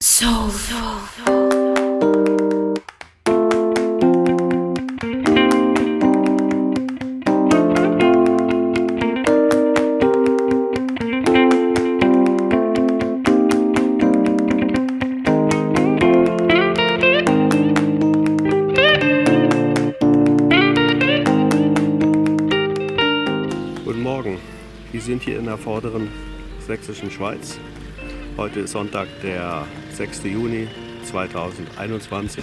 Soul. Guten Morgen, wir sind hier in der vorderen sächsischen Schweiz. Heute ist Sonntag, der 6. Juni 2021.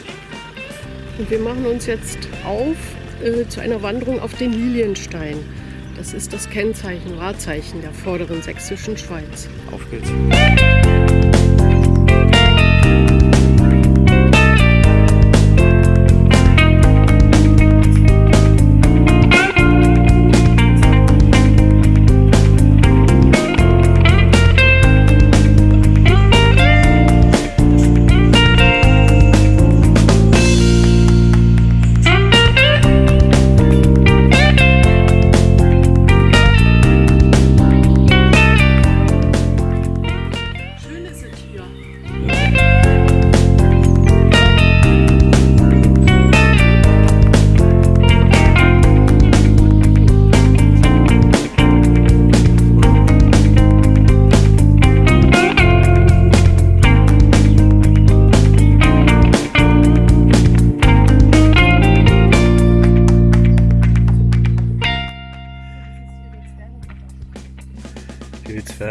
Und wir machen uns jetzt auf äh, zu einer Wanderung auf den Lilienstein. Das ist das Kennzeichen, Wahrzeichen der vorderen sächsischen Schweiz. Auf geht's.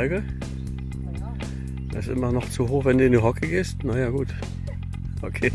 Zwerge. Das ist immer noch zu hoch, wenn du in die Hocke gehst. Naja, gut. Okay.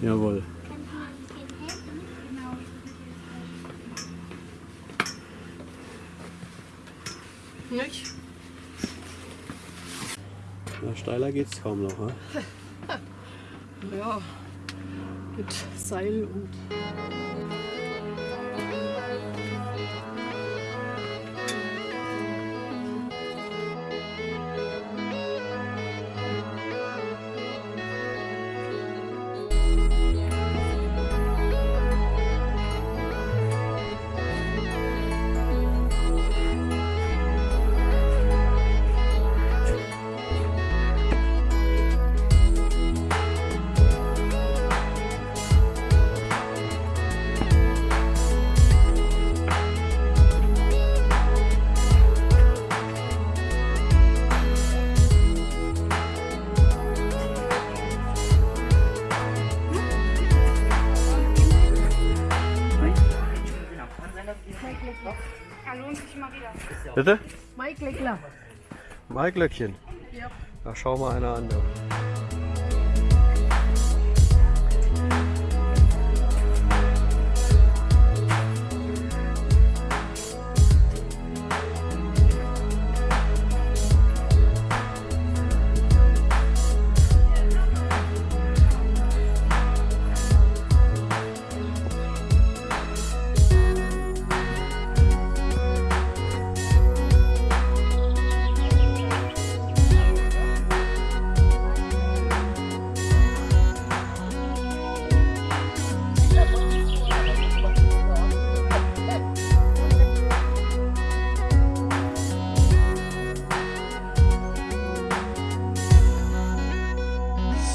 Jawohl. Nicht? Na, steiler geht's kaum noch, ne? ja, mit Seil und... Bitte? Mike Leckler. Maiglöckchen. Ja. Da schau mal einer an.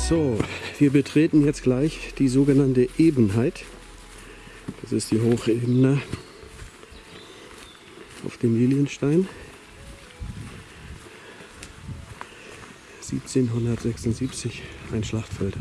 So, wir betreten jetzt gleich die sogenannte Ebenheit. Das ist die Hochebene auf dem Lilienstein. 1776 ein Schlachtfeld.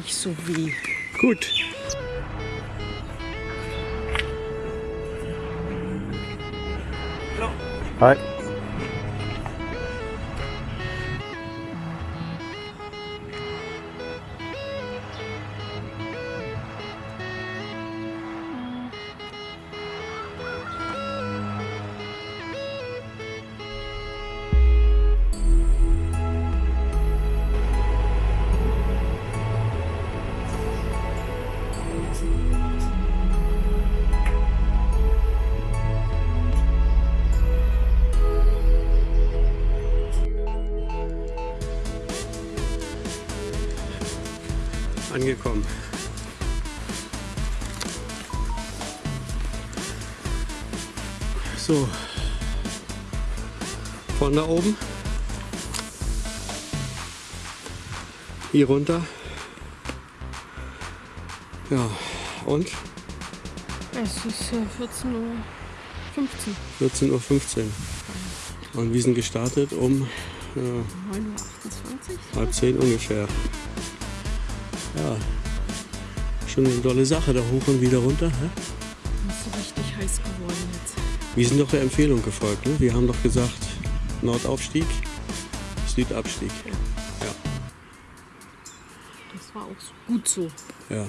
Nicht so weh. Gut. Hi. Angekommen. So. Von da oben. Hier runter. Ja, und Es ist äh, 14.15 Uhr. 14.15 Uhr. Und wir sind gestartet um ja, 9.28 Uhr. halb zehn ungefähr. Ja, schon eine tolle Sache, da hoch und wieder runter. Hä? Das ist richtig heiß geworden jetzt. Wir sind doch der Empfehlung gefolgt. Ne? Wir haben doch gesagt, Nordaufstieg, Südabstieg. Ja, Das war auch gut so. ja.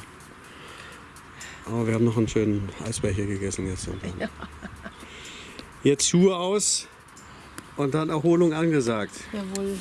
Aber wir haben noch einen schönen Eisbecher gegessen jetzt. Dann. Jetzt Schuhe aus und dann Erholung angesagt. Jawohl.